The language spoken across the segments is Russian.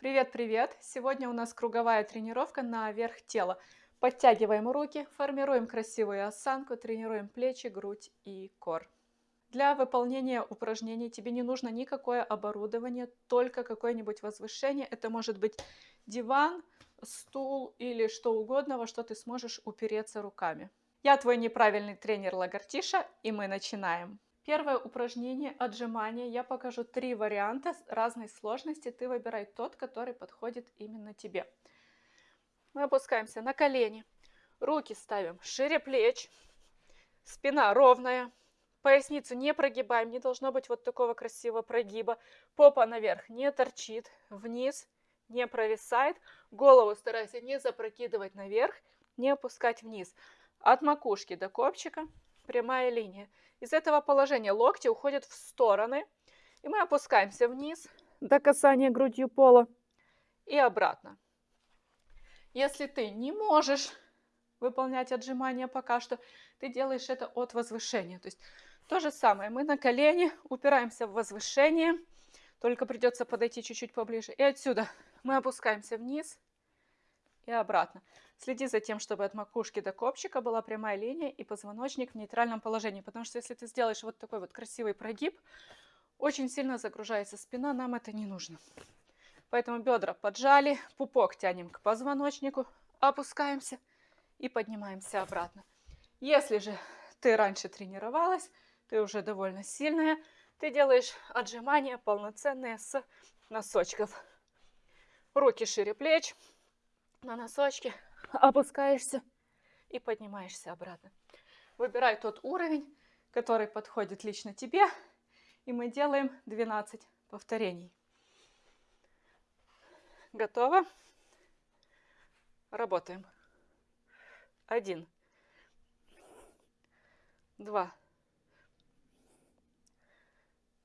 Привет-привет! Сегодня у нас круговая тренировка на верх тела. Подтягиваем руки, формируем красивую осанку, тренируем плечи, грудь и кор. Для выполнения упражнений тебе не нужно никакое оборудование, только какое-нибудь возвышение. Это может быть диван, стул или что угодно, во что ты сможешь упереться руками. Я твой неправильный тренер Лагартиша, и мы начинаем. Первое упражнение – отжимания. Я покажу три варианта разной сложности. Ты выбирай тот, который подходит именно тебе. Мы опускаемся на колени. Руки ставим шире плеч. Спина ровная. Поясницу не прогибаем. Не должно быть вот такого красивого прогиба. Попа наверх не торчит. Вниз не провисает. Голову старайся не запрокидывать наверх, не опускать вниз. От макушки до копчика прямая линия. Из этого положения локти уходят в стороны. И мы опускаемся вниз до касания грудью пола и обратно. Если ты не можешь выполнять отжимания пока что, ты делаешь это от возвышения. То есть то же самое. Мы на колени упираемся в возвышение, только придется подойти чуть-чуть поближе. И отсюда мы опускаемся вниз и обратно. Следи за тем, чтобы от макушки до копчика была прямая линия и позвоночник в нейтральном положении. Потому что если ты сделаешь вот такой вот красивый прогиб, очень сильно загружается спина, нам это не нужно. Поэтому бедра поджали, пупок тянем к позвоночнику, опускаемся и поднимаемся обратно. Если же ты раньше тренировалась, ты уже довольно сильная, ты делаешь отжимания полноценные с носочков. Руки шире плеч, на носочки, опускаешься и поднимаешься обратно. Выбирай тот уровень, который подходит лично тебе, и мы делаем 12 повторений. Готово? Работаем. Один. Два.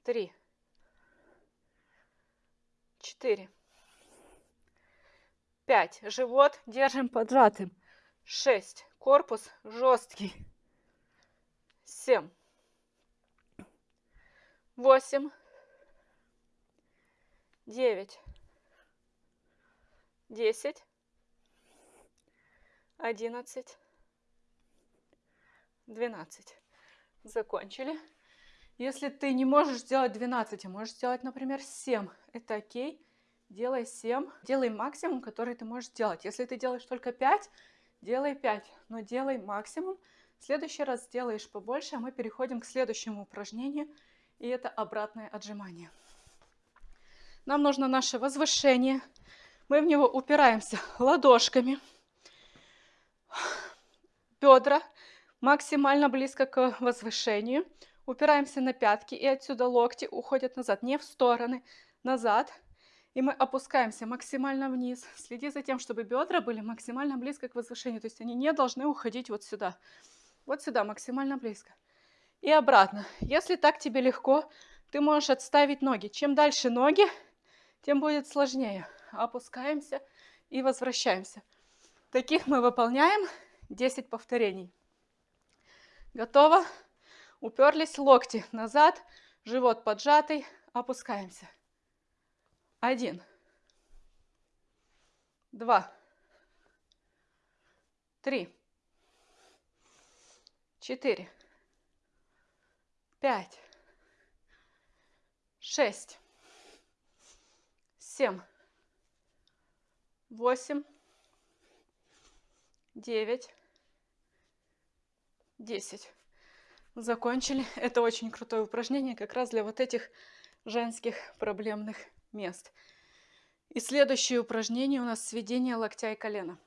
Три. Четыре. 5. Живот держим поджатым. 6. Корпус жесткий. 7. 8. 9. 10. 11. 12. Закончили. Если ты не можешь сделать 12, а можешь сделать, например, 7, это окей делай 7, делай максимум, который ты можешь делать. Если ты делаешь только 5, делай 5, но делай максимум. В следующий раз сделаешь побольше, а мы переходим к следующему упражнению, и это обратное отжимание. Нам нужно наше возвышение. Мы в него упираемся ладошками. Бедра максимально близко к возвышению. Упираемся на пятки, и отсюда локти уходят назад, не в стороны, назад. И мы опускаемся максимально вниз. Следи за тем, чтобы бедра были максимально близко к возвышению. То есть они не должны уходить вот сюда. Вот сюда, максимально близко. И обратно. Если так тебе легко, ты можешь отставить ноги. Чем дальше ноги, тем будет сложнее. Опускаемся и возвращаемся. Таких мы выполняем 10 повторений. Готово? Уперлись локти назад, живот поджатый, опускаемся. Один. Два. Три. Четыре. Пять. Шесть. Семь. Восемь. Девять. Десять. Закончили. Это очень крутое упражнение как раз для вот этих женских проблемных мест. И следующее упражнение у нас сведение локтя и колена.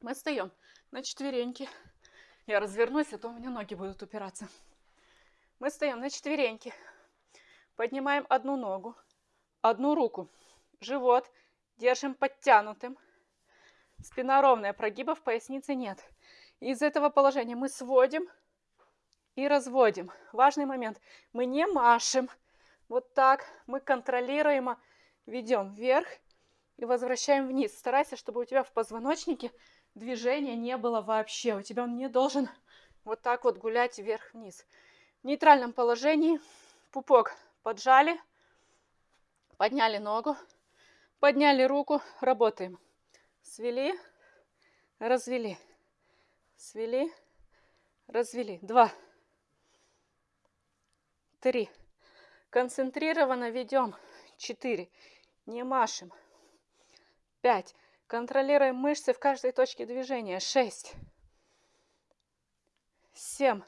Мы встаем на четвереньки. Я развернусь, а то у меня ноги будут упираться. Мы встаем на четвереньки. Поднимаем одну ногу, одну руку. Живот держим подтянутым. Спина ровная, прогибов в пояснице нет. Из этого положения мы сводим и разводим. Важный момент. Мы не машем, вот так мы контролируемо ведем вверх и возвращаем вниз. Старайся, чтобы у тебя в позвоночнике движения не было вообще. У тебя он не должен вот так вот гулять вверх-вниз. В нейтральном положении пупок поджали, подняли ногу, Подняли руку, работаем. Свели, развели. Свели, развели. Два. Три. Концентрированно ведем. Четыре. Не машем. Пять. Контролируем мышцы в каждой точке движения. Шесть. Семь.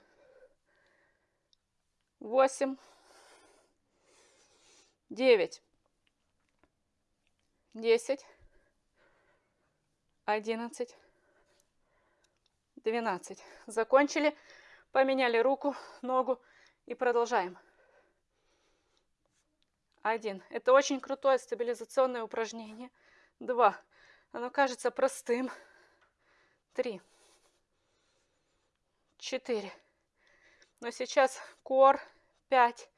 Восемь. Девять. Десять. Одиннадцать. Двенадцать. Закончили. Поменяли руку, ногу и продолжаем. Один. Это очень крутое стабилизационное упражнение. Два. Оно кажется простым. Три. Четыре. Но сейчас кор. Пять.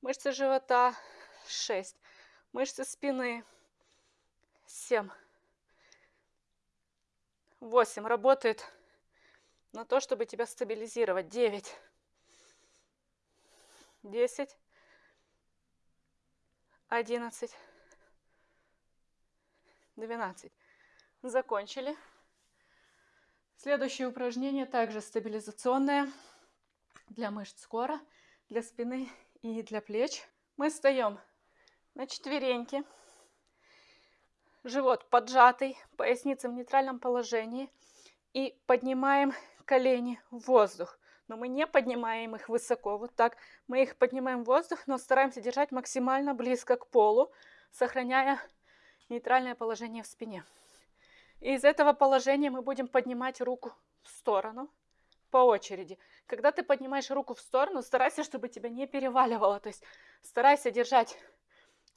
Мышцы живота. Шесть. Мышцы спины. Семь. Восемь. Работает на то, чтобы тебя стабилизировать. Девять. Десять одиннадцать, двенадцать. Закончили. Следующее упражнение также стабилизационное для мышц кора, для спины и для плеч. Мы встаем на четвереньки, живот поджатый, поясница в нейтральном положении и поднимаем колени в воздух но мы не поднимаем их высоко, вот так. Мы их поднимаем в воздух, но стараемся держать максимально близко к полу, сохраняя нейтральное положение в спине. И из этого положения мы будем поднимать руку в сторону по очереди. Когда ты поднимаешь руку в сторону, старайся, чтобы тебя не переваливало. То есть старайся держать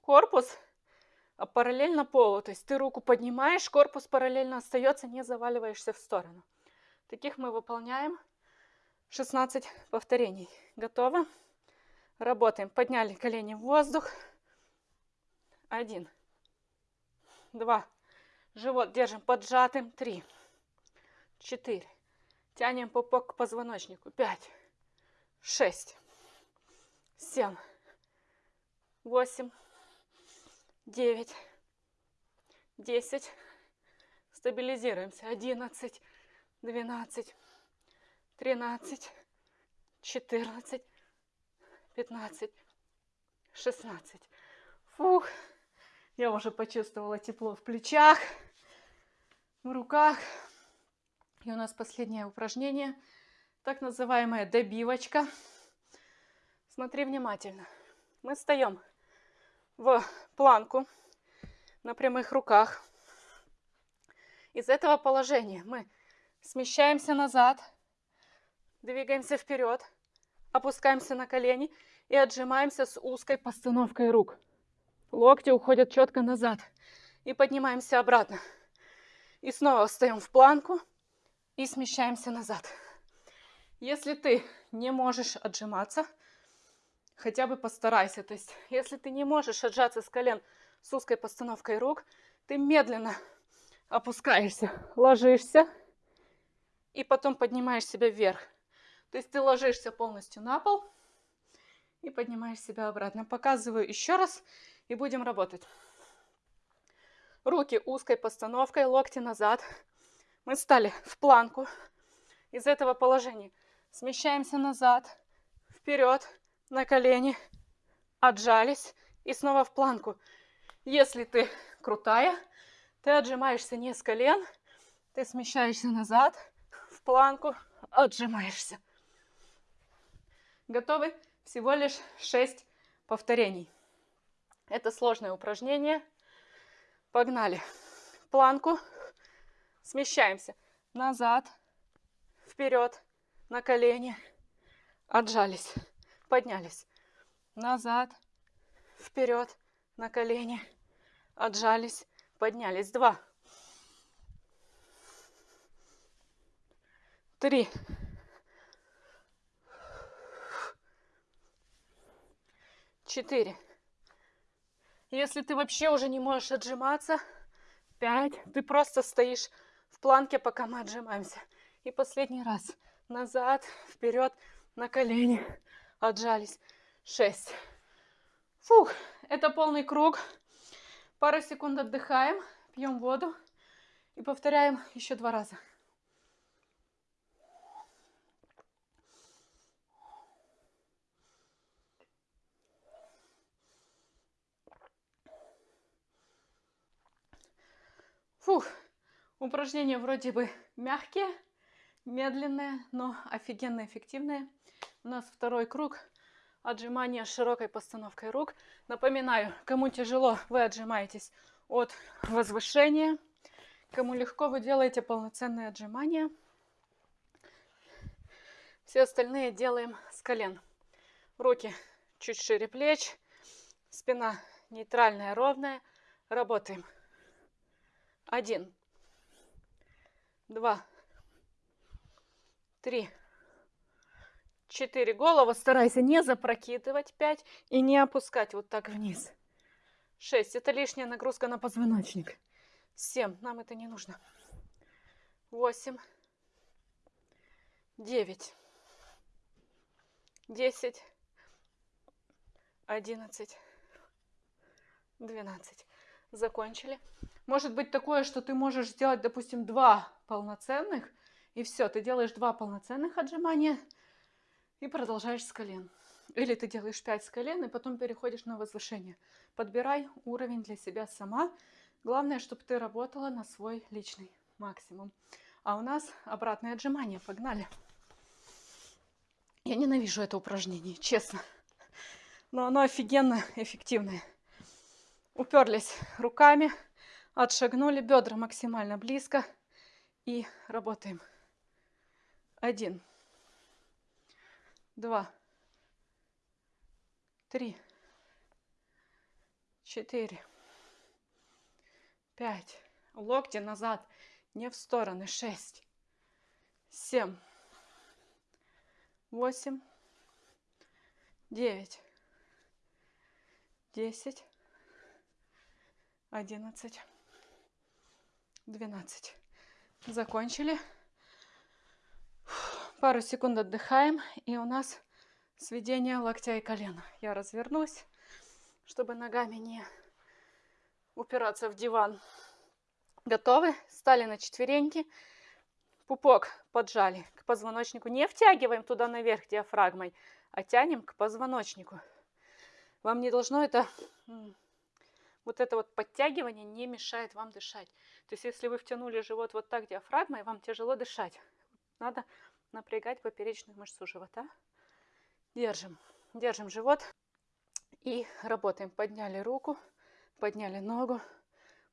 корпус параллельно полу. То есть ты руку поднимаешь, корпус параллельно остается, не заваливаешься в сторону. Таких мы выполняем 16 повторений. Готово? Работаем. Подняли колени в воздух. Один. Два. Живот держим поджатым. Три. Четыре. Тянем пупок к позвоночнику. Пять. Шесть. Семь. Восемь. Девять. Десять. Стабилизируемся. Одиннадцать. Двенадцать тринадцать, четырнадцать, пятнадцать, шестнадцать. Фух, я уже почувствовала тепло в плечах, в руках. И у нас последнее упражнение, так называемая добивочка. Смотри внимательно. Мы встаем в планку на прямых руках. Из этого положения мы смещаемся назад – Двигаемся вперед, опускаемся на колени и отжимаемся с узкой постановкой рук. Локти уходят четко назад. И поднимаемся обратно. И снова встаем в планку и смещаемся назад. Если ты не можешь отжиматься, хотя бы постарайся. То есть, если ты не можешь отжаться с колен с узкой постановкой рук, ты медленно опускаешься, ложишься и потом поднимаешь себя вверх. То есть ты ложишься полностью на пол и поднимаешь себя обратно. Показываю еще раз и будем работать. Руки узкой постановкой, локти назад. Мы встали в планку. Из этого положения смещаемся назад, вперед, на колени, отжались и снова в планку. Если ты крутая, ты отжимаешься не с колен, ты смещаешься назад, в планку, отжимаешься. Готовы? Всего лишь 6 повторений. Это сложное упражнение. Погнали. Планку. Смещаемся. Назад. Вперед. На колени. Отжались. Поднялись. Назад. Вперед. На колени. Отжались. Поднялись. Два. Три. Четыре. Если ты вообще уже не можешь отжиматься, пять. Ты просто стоишь в планке, пока мы отжимаемся. И последний раз. Назад, вперед, на колени. Отжались. Шесть. Фух, это полный круг. Пару секунд отдыхаем, пьем воду и повторяем еще два раза. Фух, упражнения вроде бы мягкие, медленные, но офигенно эффективные. У нас второй круг отжимания с широкой постановкой рук. Напоминаю, кому тяжело, вы отжимаетесь от возвышения. Кому легко, вы делаете полноценные отжимания. Все остальные делаем с колен. Руки чуть шире плеч, спина нейтральная, ровная. Работаем. Один, два, три, четыре. Голову старайся не запрокидывать. Пять. И не опускать вот так вниз. Шесть. Это лишняя нагрузка на позвоночник. Семь. Нам это не нужно. Восемь. Девять. Десять. Одиннадцать. Двенадцать. Закончили. Может быть такое, что ты можешь сделать, допустим, два полноценных, и все, ты делаешь два полноценных отжимания и продолжаешь с колен. Или ты делаешь 5 с колен и потом переходишь на возвышение. Подбирай уровень для себя сама. Главное, чтобы ты работала на свой личный максимум. А у нас обратное отжимание. Погнали. Я ненавижу это упражнение, честно. Но оно офигенно эффективное. Уперлись руками, отшагнули, бедра максимально близко. И работаем. Один два, три, четыре, пять. Локти назад, не в стороны. Шесть, семь, восемь, девять, десять, одиннадцать, двенадцать. Закончили пару секунд отдыхаем, и у нас сведение локтя и колена. Я развернусь, чтобы ногами не упираться в диван. Готовы? Стали на четвереньки. Пупок поджали к позвоночнику. Не втягиваем туда наверх диафрагмой, а тянем к позвоночнику. Вам не должно это... Вот это вот подтягивание не мешает вам дышать. То есть, если вы втянули живот вот так диафрагмой, вам тяжело дышать. Надо напрягать поперечную мышцу живота. Держим, держим живот и работаем. Подняли руку, подняли ногу,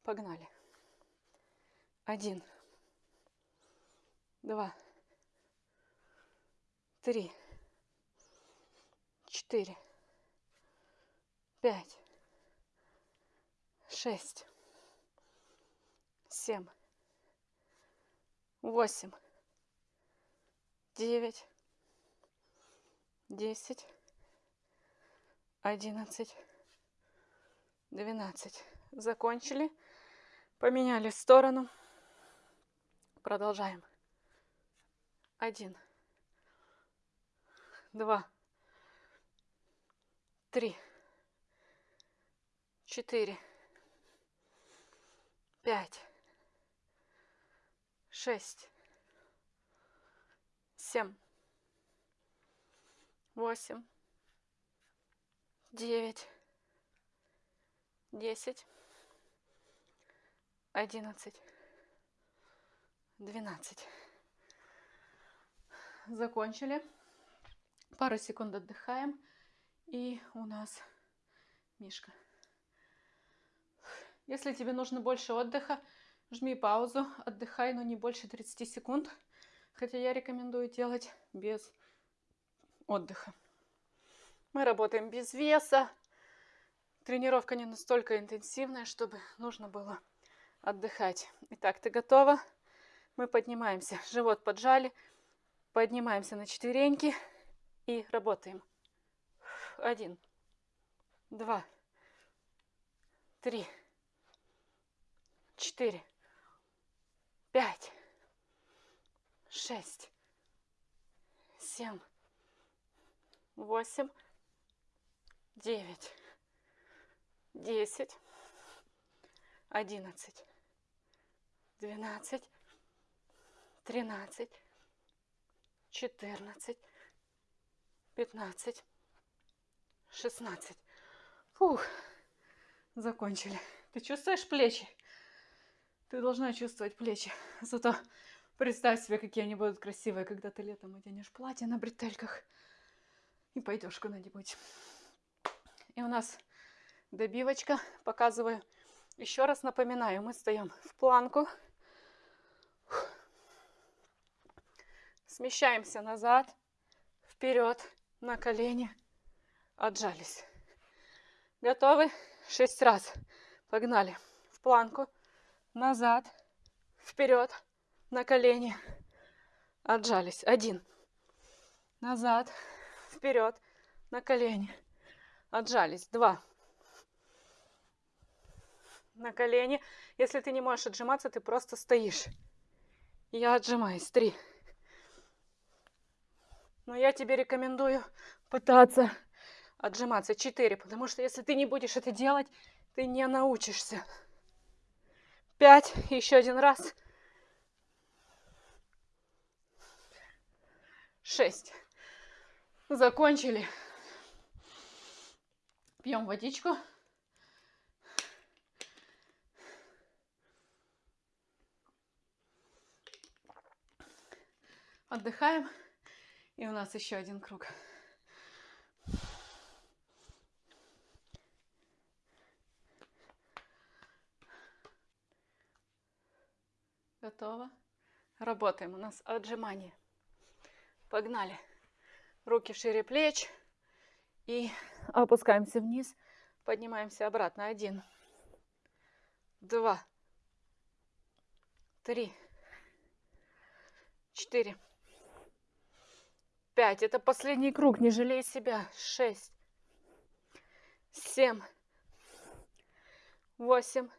погнали. Один, два, три, четыре, пять, шесть, семь, восемь, девять, десять, одиннадцать, двенадцать. Закончили. Поменяли сторону. Продолжаем. Один, два, три, четыре, пять, шесть, семь, восемь, девять, десять, одиннадцать, двенадцать. Закончили. Пару секунд отдыхаем. И у нас Мишка. Если тебе нужно больше отдыха, жми паузу, отдыхай, но не больше 30 секунд. Хотя я рекомендую делать без отдыха. Мы работаем без веса. Тренировка не настолько интенсивная, чтобы нужно было отдыхать. Итак, ты готова? Мы поднимаемся. Живот поджали. Поднимаемся на четвереньки и работаем. Один, два, три, четыре, пять, шесть, семь, восемь, девять, десять, одиннадцать, двенадцать, тринадцать, четырнадцать, пятнадцать, шестнадцать. Фух, закончили. Ты чувствуешь плечи? Ты должна чувствовать плечи. Зато представь себе, какие они будут красивые, когда ты летом оденешь платье на бретельках и пойдешь куда-нибудь. И у нас добивочка. Показываю. Еще раз напоминаю, мы стоим в планку. Смещаемся назад, вперед, на колени. Отжались. Готовы? Шесть раз. Погнали. В планку. Назад. Вперед. На колени. Отжались. Один. Назад. Вперед. На колени. Отжались. Два. На колени. Если ты не можешь отжиматься, ты просто стоишь. Я отжимаюсь. Три. Но я тебе рекомендую пытаться отжиматься. Четыре. Потому что если ты не будешь это делать, ты не научишься. Пять. Еще один раз. Шесть. Закончили. Пьем водичку. Отдыхаем. И у нас еще один круг. Готово. Работаем. У нас отжимание. Погнали. Руки шире плеч. И опускаемся вниз. Поднимаемся обратно. Один. Два. Три. Четыре. Пять. Это последний круг. Не жалей себя. Шесть. Семь. Восемь.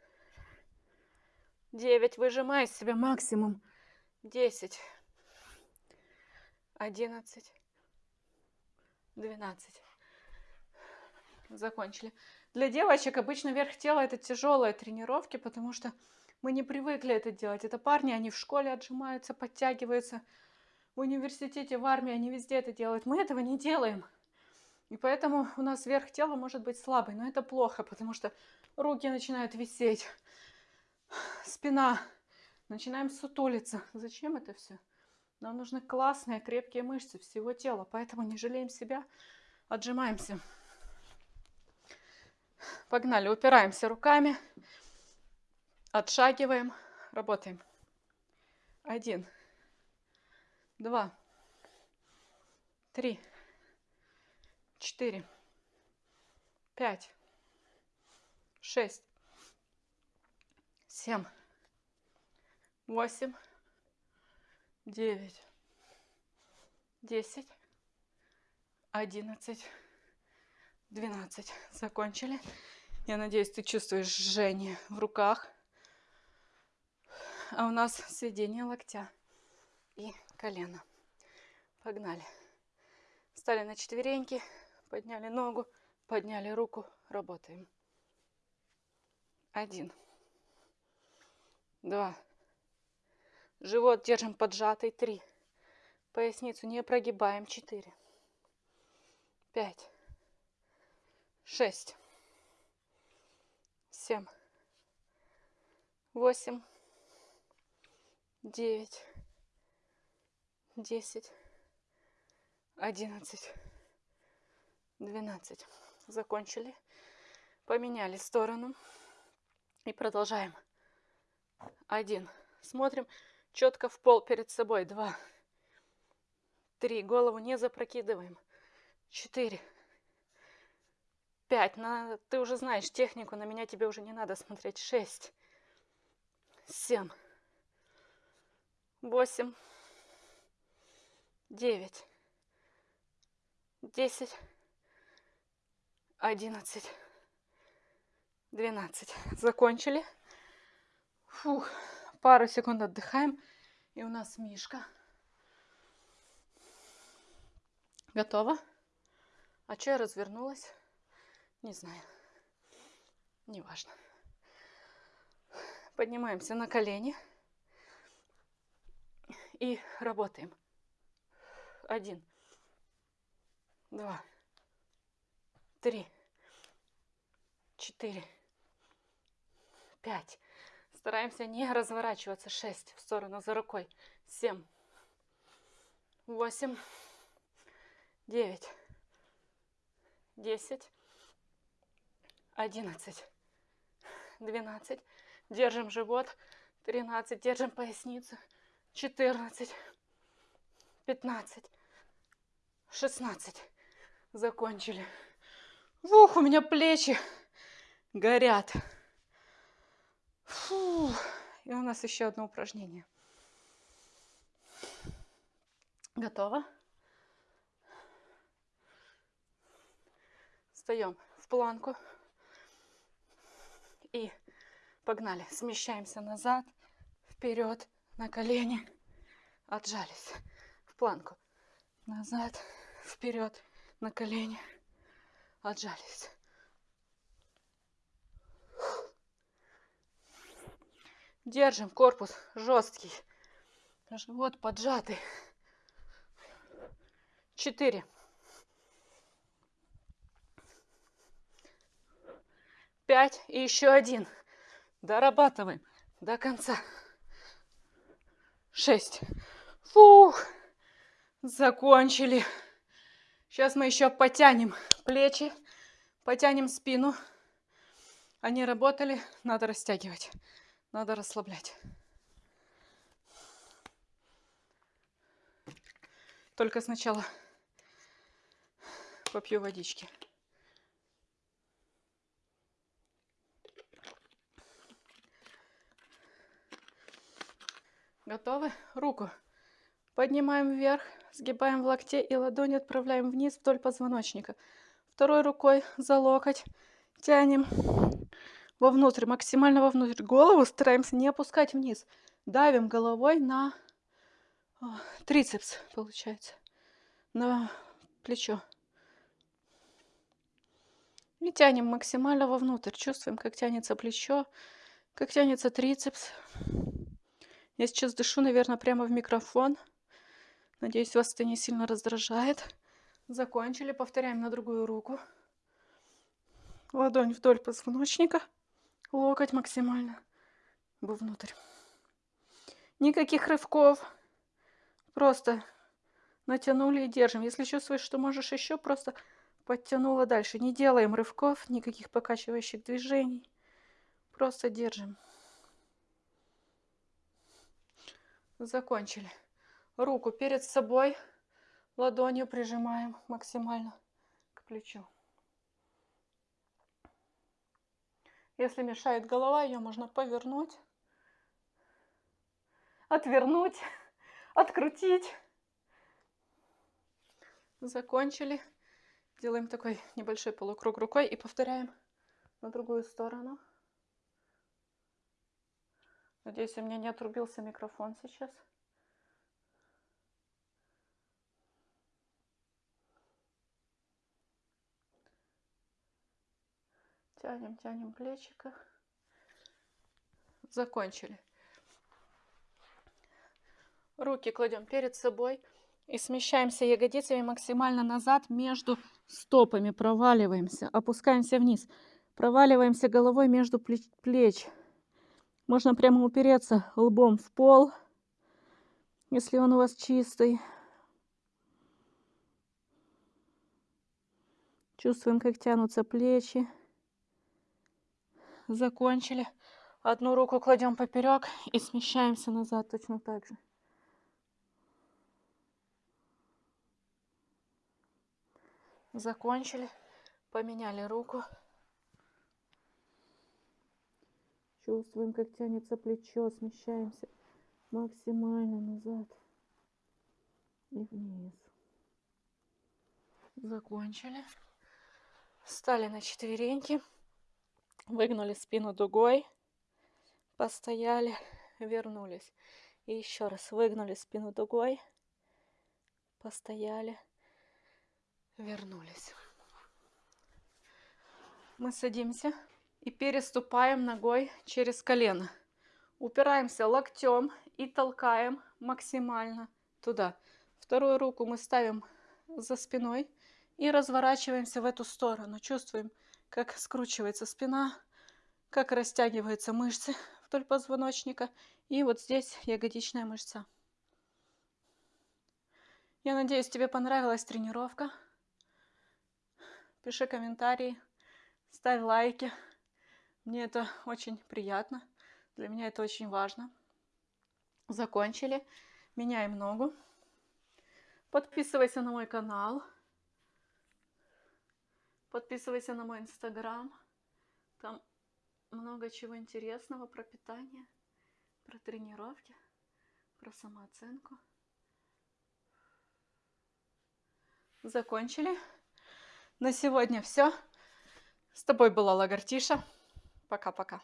Девять. Выжимай из себя максимум. Десять. Одиннадцать. Двенадцать. Закончили. Для девочек обычно верх тела это тяжелые тренировки, потому что мы не привыкли это делать. Это парни, они в школе отжимаются, подтягиваются. В университете, в армии они везде это делают. Мы этого не делаем. И поэтому у нас верх тела может быть слабый. Но это плохо, потому что руки начинают висеть спина. Начинаем сутулиться. Зачем это все? Нам нужны классные, крепкие мышцы всего тела. Поэтому не жалеем себя, отжимаемся. Погнали, упираемся руками, отшагиваем, работаем. Один, два, три, четыре, пять, шесть, семь, восемь, девять, десять, одиннадцать, двенадцать. Закончили. Я надеюсь, ты чувствуешь жжение в руках. А у нас сведение локтя и колена. Погнали. Встали на четвереньки, подняли ногу, подняли руку, работаем. Один два. Живот держим поджатый, три. Поясницу не прогибаем, четыре. Пять. Шесть. Семь. Восемь. Девять. Десять. Одиннадцать. Двенадцать. Закончили. Поменяли сторону. И продолжаем. Один. Смотрим четко в пол перед собой. Два. Три. Голову не запрокидываем. Четыре. Пять. На... Ты уже знаешь технику, на меня тебе уже не надо смотреть. Шесть. Семь. Восемь. Девять. Десять. Одиннадцать. Двенадцать. Закончили. Фух, пару секунд отдыхаем. И у нас Мишка. Готово? А что я развернулась? Не знаю. Неважно. Поднимаемся на колени. И работаем. Один. Два. Три. Четыре. Пять. Стараемся не разворачиваться. Шесть. В сторону за рукой. Семь. Восемь. Девять. Десять. Одиннадцать. Двенадцать. Держим живот. Тринадцать. Держим поясницу. Четырнадцать. Пятнадцать. Шестнадцать. Закончили. Ух, у меня плечи горят. Фу. И у нас еще одно упражнение. Готово? Встаем в планку. И погнали. Смещаемся назад, вперед, на колени. Отжались в планку. Назад, вперед, на колени. Отжались. Держим корпус жесткий. Живот поджатый. Четыре. Пять и еще один. Дорабатываем до конца. Шесть. Фух. Закончили. Сейчас мы еще потянем плечи, потянем спину. Они работали, надо растягивать. Надо расслаблять. Только сначала попью водички. Готовы? Руку поднимаем вверх, сгибаем в локте и ладони отправляем вниз вдоль позвоночника. Второй рукой за локоть тянем вовнутрь, максимально вовнутрь. Голову стараемся не опускать вниз. Давим головой на трицепс, получается, на плечо. И тянем максимально вовнутрь. Чувствуем, как тянется плечо, как тянется трицепс. Я сейчас дышу, наверное, прямо в микрофон. Надеюсь, вас это не сильно раздражает. Закончили. Повторяем на другую руку. Ладонь вдоль позвоночника локоть максимально вовнутрь. Никаких рывков. Просто натянули и держим. Если чувствуешь, что можешь еще, просто подтянула дальше. Не делаем рывков, никаких покачивающих движений. Просто держим. Закончили. Руку перед собой, ладонью прижимаем максимально к плечу. Если мешает голова, ее можно повернуть, отвернуть, открутить. Закончили. Делаем такой небольшой полукруг рукой и повторяем на другую сторону. Надеюсь, у меня не отрубился микрофон сейчас. Тянем, тянем плечико. Закончили. Руки кладем перед собой и смещаемся ягодицами максимально назад между стопами. Проваливаемся, опускаемся вниз. Проваливаемся головой между плеч. Можно прямо упереться лбом в пол, если он у вас чистый. Чувствуем, как тянутся плечи закончили. Одну руку кладем поперек и смещаемся назад точно так же. Закончили. Поменяли руку. Чувствуем, как тянется плечо. Смещаемся максимально назад и вниз. Закончили. Встали на четвереньки. Выгнули спину дугой, постояли, вернулись. И еще раз выгнули спину дугой, постояли, вернулись. Мы садимся и переступаем ногой через колено. Упираемся локтем и толкаем максимально туда. Вторую руку мы ставим за спиной и разворачиваемся в эту сторону. Чувствуем, как скручивается спина, как растягиваются мышцы вдоль позвоночника. И вот здесь ягодичная мышца. Я надеюсь, тебе понравилась тренировка. Пиши комментарии, ставь лайки. Мне это очень приятно. Для меня это очень важно. Закончили. Меняем ногу. Подписывайся на мой канал. Подписывайся на мой инстаграм. Там много чего интересного про питание, про тренировки, про самооценку. Закончили. На сегодня все. С тобой была Лагартиша. Пока-пока.